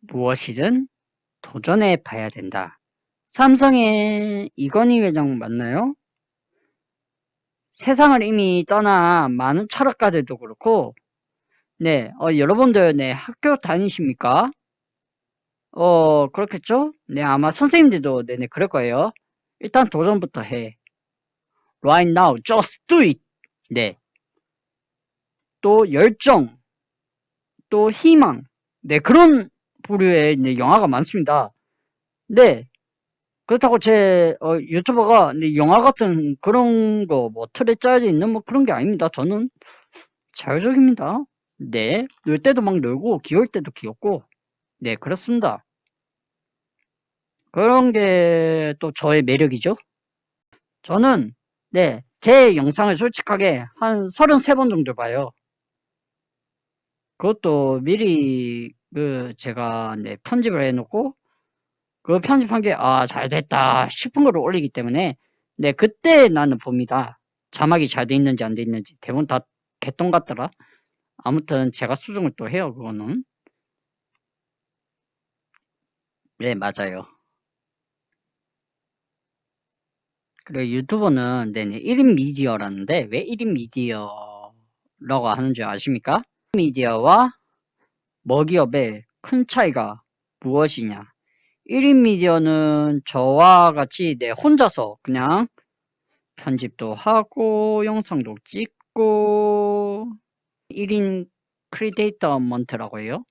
무엇이든 도전해 봐야 된다. 삼성의 이건희 회장 맞나요? 세상을 이미 떠난 많은 철학가들도 그렇고, 네, 어, 여러분들, 네, 학교 다니십니까? 어, 그렇겠죠? 네, 아마 선생님들도, 네네, 그럴 거예요. 일단 도전부터 해. Right now, just do it. 네. 또 열정, 또 희망, 네, 그런 부류의 네, 영화가 많습니다. 네. 그렇다고 제 어, 유튜버가 네, 영화 같은 그런 거 뭐 틀에 짜여져 있는 뭐 그런 게 아닙니다. 저는 자유적입니다. 네. 놀 때도 막 놀고 귀여울 때도 귀엽고 네 그렇습니다. 그런 게 또 저의 매력이죠. 저는 네, 제 영상을 솔직하게 한 33번 정도 봐요. 그것도 미리 그 제가 네, 편집을 해놓고 그 편집한 게 아 잘 됐다 싶은 거를 올리기 때문에 네 그때 나는 봅니다. 자막이 잘 돼 있는지 안 돼 있는지 대부분 다 개똥 같더라. 아무튼 제가 수정을 또 해요 그거는. 네 맞아요. 그리고 유튜버는 네네 1인 미디어라는데 왜 1인 미디어라고 하는 줄 아십니까? 미디어와 먹이업의 큰 차이가 무엇이냐? 1인 미디어는 저와 같이 네 혼자서 그냥 편집도 하고 영상도 찍고 1인 크리에이터먼트라고 해요.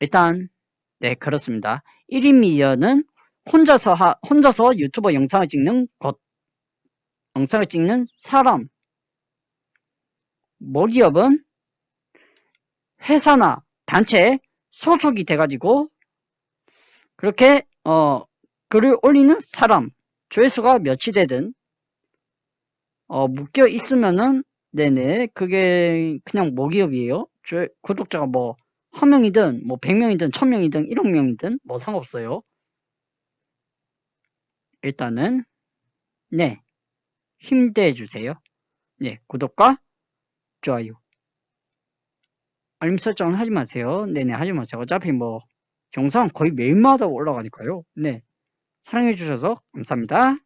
일단 네 그렇습니다. 1인 미디어는 혼자서 하, 혼자서 유튜버 영상을 찍는 것 영상을 찍는 사람. 먹이업은 회사나 단체에 소속이 돼가지고 그렇게 어 글을 올리는 사람 조회수가 몇이 되든 어 묶여 있으면은 네네 그게 그냥 먹이업이에요. 조, 구독자가 뭐 한 명이든 뭐 100명이든 1000명이든 1억 명이든 뭐 상관없어요. 일단은 네. 힘내 주세요. 네 구독과 좋아요 알림 설정은 하지 마세요. 네네 하지 마세요. 어차피 뭐 영상 거의 매일마다 올라가니까요. 네. 사랑해 주셔서 감사합니다